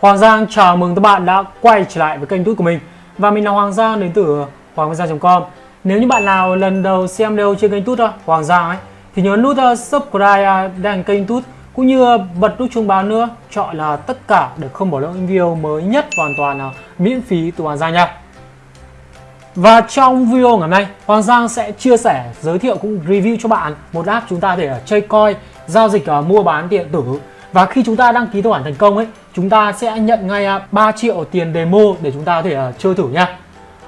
Hoàng Giang chào mừng các bạn đã quay trở lại với kênh YouTube của mình. Và mình là Hoàng Giang đến từ hoanggiang.com Nếu như bạn nào lần đầu xem video trên kênh YouTube Hoàng Giang ấy Thì nhớ nút uh, subscribe uh, đăng kênh YouTube Cũng như uh, bật nút chuông báo nữa Chọn là tất cả để không bỏ lỡ những video mới nhất hoàn toàn miễn phí từ Hoàng Giang nha. Và trong video ngày hôm nay, Hoàng Giang sẽ chia sẻ, giới thiệu cũng review cho bạn một app chúng ta để chơi coin, giao dịch uh, mua bán điện tử. Và khi chúng ta đăng ký tài khoản thành công ấy chúng ta sẽ nhận ngay à, 3 triệu tiền demo để chúng ta có thể à, chơi thử nha.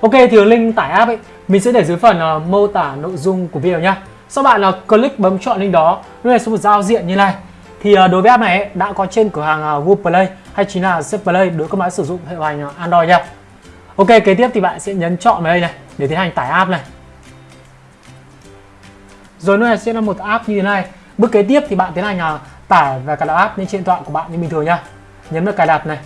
Ok thì link tải app ấy mình sẽ để dưới phần à, mô tả nội dung của video nhá. Sau bạn là click bấm chọn link đó nó sẽ một giao diện như này. Thì đối với app này ấy, đã có trên cửa hàng Google Play hay chính là Zep Play đối với các máy sử dụng hệ điều hành Android nha. Ok kế tiếp thì bạn sẽ nhấn chọn vào đây này để tiến hành tải app này. Rồi nó sẽ là một app như thế này. Bước kế tiếp thì bạn tiến hành tải và cài đặt app lên trên điện thoại của bạn như bình thường nha nhấn vào cài đặt này.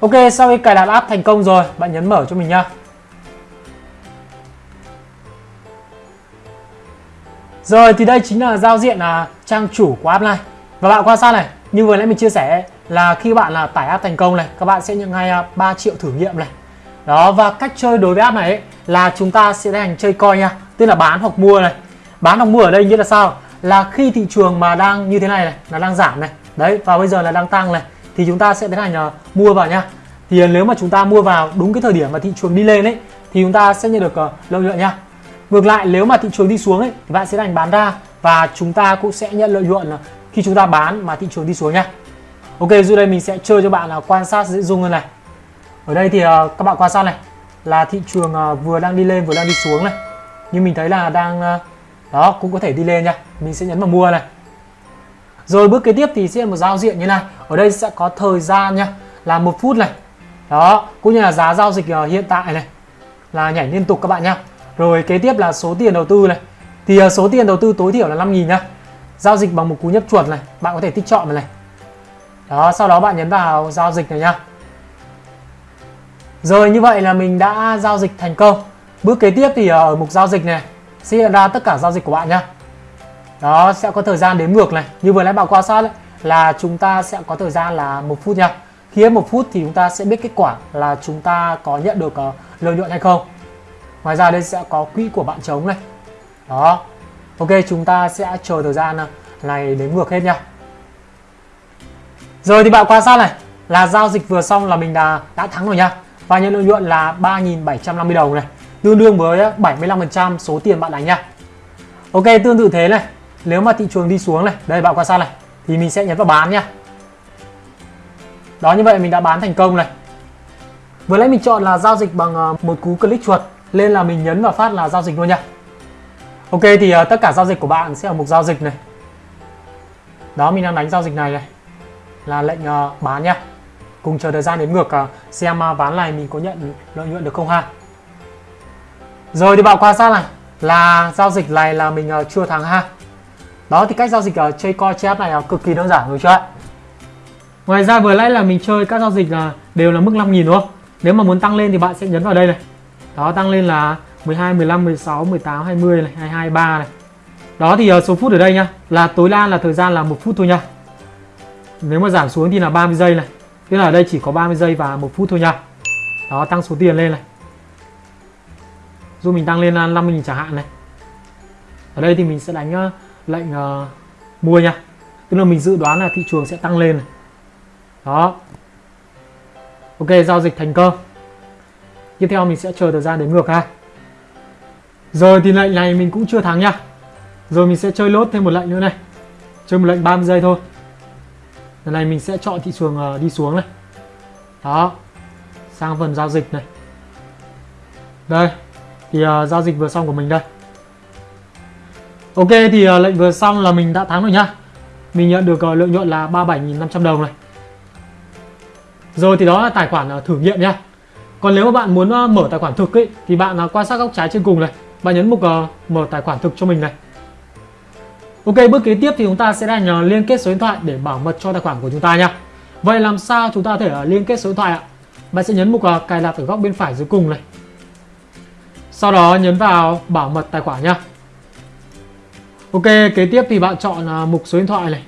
Ok sau khi cài đặt app thành công rồi bạn nhấn mở cho mình nhá. Rồi thì đây chính là giao diện là trang chủ của app này. Và bạn quan sát này Như vừa nãy mình chia sẻ là khi bạn là tải app thành công này Các bạn sẽ nhận ngay à, 3 triệu thử nghiệm này. Đó và cách chơi đối với app này ấy, là chúng ta sẽ hành chơi coi nha tức là bán hoặc mua này. Bán hoặc mua ở đây nghĩa là sao? Là khi thị trường mà đang như thế này này là đang giảm này. Đấy và bây giờ là đang tăng này thì chúng ta sẽ tiến hành uh, mua vào nha thì uh, nếu mà chúng ta mua vào đúng cái thời điểm mà thị trường đi lên ấy thì chúng ta sẽ nhận được uh, lợi nhuận nha ngược lại nếu mà thị trường đi xuống ấy thì bạn sẽ đành bán ra và chúng ta cũng sẽ nhận lợi nhuận khi chúng ta bán mà thị trường đi xuống nha ok dưới đây mình sẽ chơi cho bạn là quan sát dễ dung hơn này. Ở đây thì uh, các bạn quan sát này là thị trường uh, vừa đang đi lên vừa đang đi xuống này. Nhưng mình thấy là đang uh, đó, cũng có thể đi lên nha. Mình sẽ nhấn vào mua này. Rồi bước kế tiếp thì sẽ một giao diện như này. Ở đây sẽ có thời gian nha. Là một phút này. Đó, cũng như là giá giao dịch ờ, hiện tại này. Là nhảy liên tục các bạn nhá rồi kế tiếp là số tiền đầu tư này. Thì ờ, số tiền đầu tư tối thiểu là 5.000 nhá giao dịch bằng một cú nhấp chuột này. Bạn có thể tích chọn này. Đó, sau đó bạn nhấn vào giao dịch này nhá rồi như vậy là mình đã giao dịch thành công. Bước kế tiếp thì ờ, ở mục giao dịch này sẽ hiện ra tất cả giao dịch của bạn nhé đó sẽ có thời gian đếm ngược này. Như vừa nãy bạn quan sát đấy, là chúng ta sẽ có thời gian là một phút nha. Khi hết một phút thì chúng ta sẽ biết kết quả là chúng ta có nhận được uh, lợi nhuận hay không. Ngoài ra đây sẽ có quỹ của bạn trống này. Đó. Ok chúng ta sẽ chờ thời gian ờ, này đếm ngược hết nha. Rồi thì bạn quan sát này là giao dịch vừa xong là mình đã đã thắng rồi nha. Và nhận lợi nhuận là 3.750 đồng này tương đương với 75% số tiền bạn đánh nha. Ok tương tự thế này. Nếu mà thị trường đi xuống này đây bạn quan sát này thì mình sẽ nhấn vào bán nha. Đó như vậy mình đã bán thành công này. Vừa nãy mình chọn là giao dịch bằng ờ, một cú click chuột lên là mình nhấn vào phát là giao dịch luôn nha. Ok thì uh, tất cả giao dịch của bạn sẽ ở mục giao dịch này. Đó mình đang đánh giao dịch này này là lệnh uh, bán nha. Cùng chờ thời gian đến ngược uh, xem uh, ván này mình có nhận lợi nhuận được không ha rồi thì bạn quan sát này là giao dịch này là mình ờ, uh, chưa thắng ha. Đó thì cách giao dịch ở chơi coi chép này là cực kỳ đơn giản đúng chưa ạ? Ngoài ra vừa nãy là mình chơi các giao dịch là đều là mức 5.000 đúng không? Nếu mà muốn tăng lên thì bạn sẽ nhấn vào đây này. Đó tăng lên là 12, 15, 16, 18, 20 này, 22, 23 này. Đó thì uh, số phút ở đây nhá, là tối đa là thời gian là 1 phút thôi nha. Nếu mà giảm xuống thì là 30 giây này. Tức là ở đây chỉ có 30 giây và 1 phút thôi nha. Đó tăng số tiền lên này dù mình tăng lên 50.000 chẳng hạn này. Ở đây thì mình sẽ đánh ờ, lệnh uh, mua nha. Tức là mình dự đoán là thị trường sẽ tăng lên này. đó. Ok giao dịch thành công. Tiếp theo mình sẽ chờ thời gian đến ngược ha. Rồi thì lệnh này mình cũng chưa thắng nha. Rồi mình sẽ chơi lốt thêm một lệnh nữa này. Chơi một lệnh 30 giây thôi. Lần này mình sẽ chọn thị trường uh, đi xuống này. Đó. Sang phần giao dịch này. Đây thì uh, giao dịch vừa xong của mình đây. Ok thì uh, lệnh vừa xong là mình đã thắng rồi nhá. Mình nhận được uh, lợi nhuận là 37.500 đồng này. Rồi thì đó là tài khoản uh, thử nghiệm nhá. Còn nếu mà bạn muốn uh, mở tài khoản thực ấy, Thì bạn uh, quan sát góc trái trên cùng này. Bạn nhấn mục uh, mở tài khoản thực cho mình này. Ok bước kế tiếp thì chúng ta sẽ đành uh, liên kết số điện thoại để bảo mật cho tài khoản của chúng ta nha Vậy làm sao chúng ta có thể uh, liên kết số điện thoại ạ? Bạn sẽ nhấn mục uh, cài đặt ở góc bên phải dưới cùng này sau đó nhấn vào bảo mật tài khoản nhá. Ok, kế tiếp thì bạn chọn à, mục số điện thoại này.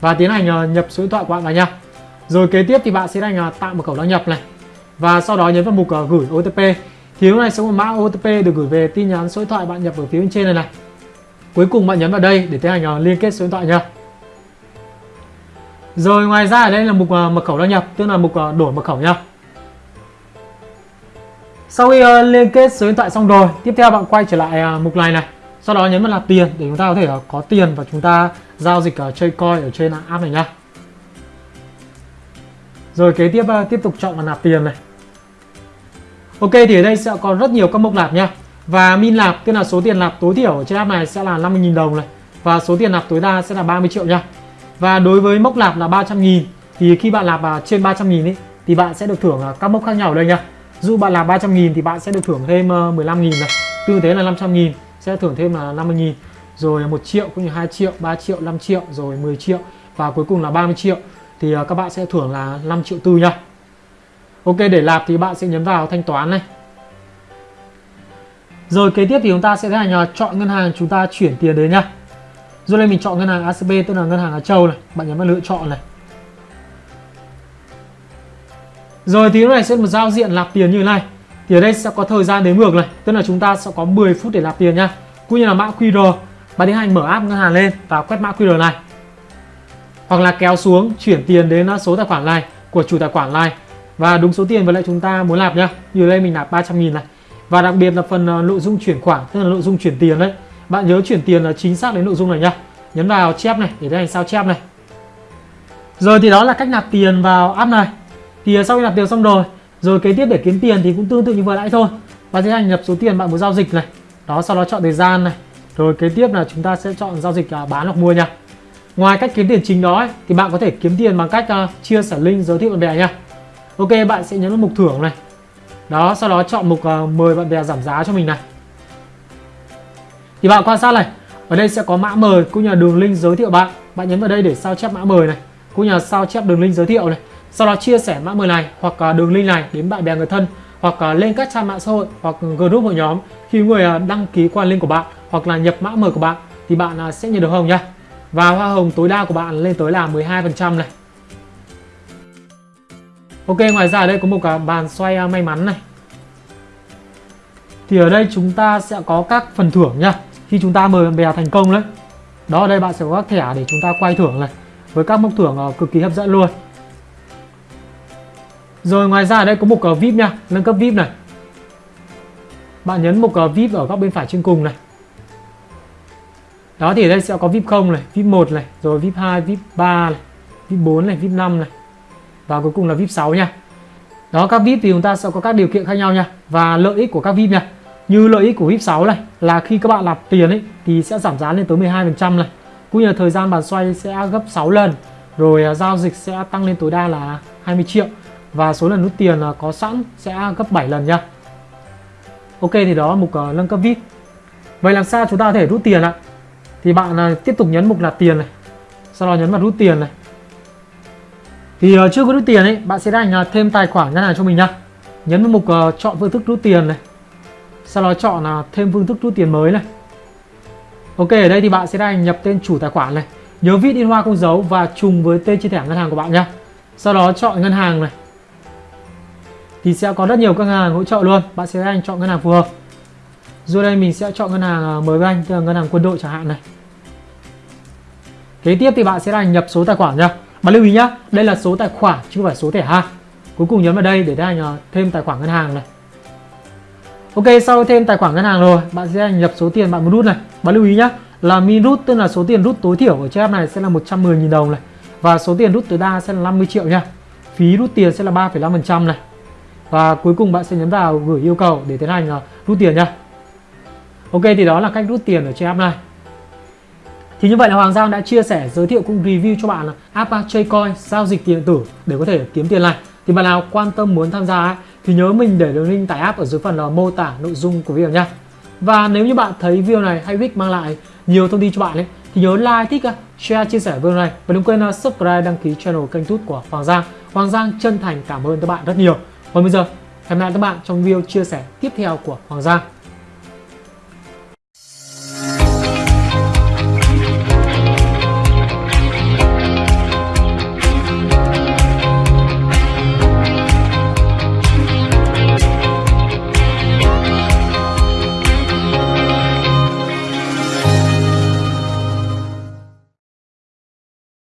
Và tiến hành à, nhập số điện thoại của bạn vào nha rồi kế tiếp thì bạn sẽ hành à, tạo mật khẩu đăng nhập này. Và sau đó nhấn vào mục gửi OTP thì lúc này sẽ có một mã OTP được gửi về tin nhắn số điện thoại bạn nhập ở phía bên trên này này. Cuối cùng bạn nhấn vào đây để tiến hành liên kết số điện thoại nha rồi ngoài ra ở đây là mục mật khẩu đăng nhập, tức là mục đổi mật khẩu nha sau khi uh, liên kết số điện thoại xong rồi tiếp theo bạn quay trở lại uh, mục này này. Sau đó nhấn vào nạp tiền để chúng ta có thể uh, có tiền và chúng ta giao dịch uh, chơi coin ở trên app này nhá. Rồi kế tiếp uh, tiếp tục chọn vào nạp tiền này. Ok thì ở đây sẽ có rất nhiều các mục nạp nha và min nạp tức là số tiền nạp tối thiểu ở trên app này sẽ là 50.000 đồng này. Và số tiền nạp tối đa sẽ là 30 triệu nha và đối với mốc nạp là 300.000 thì khi bạn nạp trên 300.000 ấy thì bạn sẽ được thưởng các mốc khác nhau ở đây nha dù bạn làm 300.000 thì bạn sẽ được thưởng thêm ờ, 15.000 này. Tương thế là 500.000 sẽ thưởng thêm là 50.000 rồi 1 triệu cũng như 2 triệu 3 triệu 5 triệu rồi 10 triệu và cuối cùng là 30 triệu. Thì ờ, các bạn sẽ thưởng là 5 triệu tư nha. Ok để lạp thì bạn sẽ nhấn vào thanh toán này. Rồi kế tiếp thì chúng ta sẽ tiến hành ờ, chọn ngân hàng chúng ta chuyển tiền đến nha. Rồi đây mình chọn ngân hàng ACB tức là ngân hàng Á Châu này. Bạn nhấn vào lựa chọn này. Rồi thì lúc này sẽ một giao diện nạp tiền như thế này. Thì ở đây sẽ có thời gian đếm ngược này, tức là chúng ta sẽ có 10 phút để nạp tiền nha. Cũng như là mã QR, bạn tiến hành mở app ngân hàng lên và quét mã QR này. Hoặc là kéo xuống chuyển tiền đến số tài khoản này của chủ tài khoản này và đúng số tiền với lại chúng ta muốn nạp nhá. Như đây mình nạp 300 000 này. Và đặc biệt là phần ờ, nội dung chuyển khoản, tức là nội dung chuyển tiền đấy. Bạn nhớ chuyển tiền là chính xác đến nội dung này nhá. Nhấn vào chép này để tiến hành sao chép này. Rồi thì đó là cách nạp tiền vào app này thì ờ, sau khi nạp tiền xong rồi rồi kế tiếp để kiếm tiền thì cũng tương tự như vừa nãy thôi. Bạn sẽ hành nhập số tiền bạn muốn giao dịch này. Đó sau đó chọn thời gian này. Rồi kế tiếp là chúng ta sẽ chọn giao dịch à, bán hoặc mua nha. Ngoài cách kiếm tiền chính đó ấy, thì bạn có thể kiếm tiền bằng cách uh, chia sẻ link giới thiệu bạn bè nha. Ok bạn sẽ nhấn vào mục thưởng này. Đó sau đó chọn mục uh, mời bạn bè giảm giá cho mình này. Thì bạn quan sát này ở đây sẽ có mã mời cũng như là đường link giới thiệu bạn. Bạn nhấn vào đây để sao chép mã mời này cũng như là sao chép đường link giới thiệu này sau đó chia sẻ mã mời này, hoặc à, đường link này đến bạn bè người thân, hoặc à, lên các trang mạng xã hội, hoặc ừ, group hội nhóm. Khi người à, đăng ký qua link của bạn, hoặc là nhập mã mời của bạn, thì bạn sẽ nhận được hồng nha. Và hoa hồng tối đa của bạn lên tới là 12% này. Ok, ngoài ra ở đây có một cái bàn xoay may mắn này. Thì ở đây chúng ta sẽ có các phần thưởng nha. Khi chúng ta mời bạn bè thành công đấy. Đó, ở đây bạn sẽ có các thẻ để chúng ta quay thưởng này. Với các mốc thưởng cực kỳ hấp dẫn luôn rồi ngoài ra ở đây có mục uh, VIP nha, nâng cấp VIP này. Bạn nhấn mục uh, VIP ở góc bên phải trên cùng này. Đó thì ở đây sẽ có VIP 0 này, VIP 1 này, rồi VIP 2, VIP 3 này, VIP 4 này, VIP 5 này. Và cuối cùng là VIP 6 nha. Đó các VIP thì chúng ta sẽ có các điều kiện khác nhau nha và lợi ích của các VIP nha. Như lợi ích của VIP 6 này là khi các bạn nạp tiền ấy thì sẽ giảm giá lên tới 12% này. Cũng như là thời gian bàn xoay sẽ gấp 6 lần. Rồi à, giao dịch sẽ tăng lên tối đa là 20 triệu và số lần rút tiền à, có sẵn sẽ gấp 7 lần nha. Ok thì đó là mục uh, nâng cấp VIP Vậy làm sao chúng ta có thể rút tiền ạ? Thì bạn uh, tiếp tục nhấn mục là tiền này sau đó nhấn vào rút tiền này. Thì uh, chưa có rút tiền ấy bạn sẽ đánh uh, thêm tài khoản ngân hàng cho mình nha. Nhấn vào mục uh, chọn phương thức rút tiền này. Sau đó chọn uh, thêm phương thức rút tiền mới này. Ok ở đây thì bạn sẽ đánh nhập tên chủ tài khoản này. Nhớ viết in hoa không dấu và trùng với tên trên thẻ ngân hàng của bạn nhá sau đó chọn ngân hàng này thì sẽ có rất nhiều các ngân hàng hỗ trợ luôn. Bạn sẽ anh chọn ngân hàng phù hợp. Rồi đây mình sẽ chọn ngân hàng à, mới với anh tức là ngân hàng quân đội chẳng hạn này. Kế tiếp thì bạn sẽ là nhập số tài khoản nha bạn lưu ý nhá đây là số tài khoản chứ không phải số thẻ ha cuối cùng nhấn vào đây để anh à, thêm tài khoản ngân hàng này. Ok sau thêm tài khoản ngân hàng rồi bạn sẽ nhập số tiền bạn muốn rút này. Bạn lưu ý nhá là min rút tức là số tiền rút tối thiểu ở trên app này sẽ là 110.000 đồng này. Và số tiền rút tối đa sẽ là 50 triệu nha. Phí rút tiền sẽ là 3,5% này và cuối cùng bạn sẽ nhấn vào gửi yêu cầu để tiến hành uh, rút tiền nha Ok thì đó là cách rút tiền ở trên app này. Thì như vậy là Hoàng Giang đã chia sẻ giới thiệu cũng review cho bạn là app à, coin giao dịch tiền điện tử để có thể kiếm tiền này. Thì bạn nào quan tâm muốn tham gia à, thì nhớ mình để đường link tải app ở dưới phần là mô tả nội dung của video nha và nếu như bạn thấy video này hay Vic mang lại nhiều thông tin cho bạn ấy thì nhớ like, thích, share, chia sẻ video này. Và đừng quên subscribe đăng ký channel kênh tút của Hoàng Giang. Hoàng Giang chân thành cảm ơn các bạn rất nhiều. Còn bây giờ, hẹn gặp lại các bạn trong video chia sẻ tiếp theo của Hoàng Giang.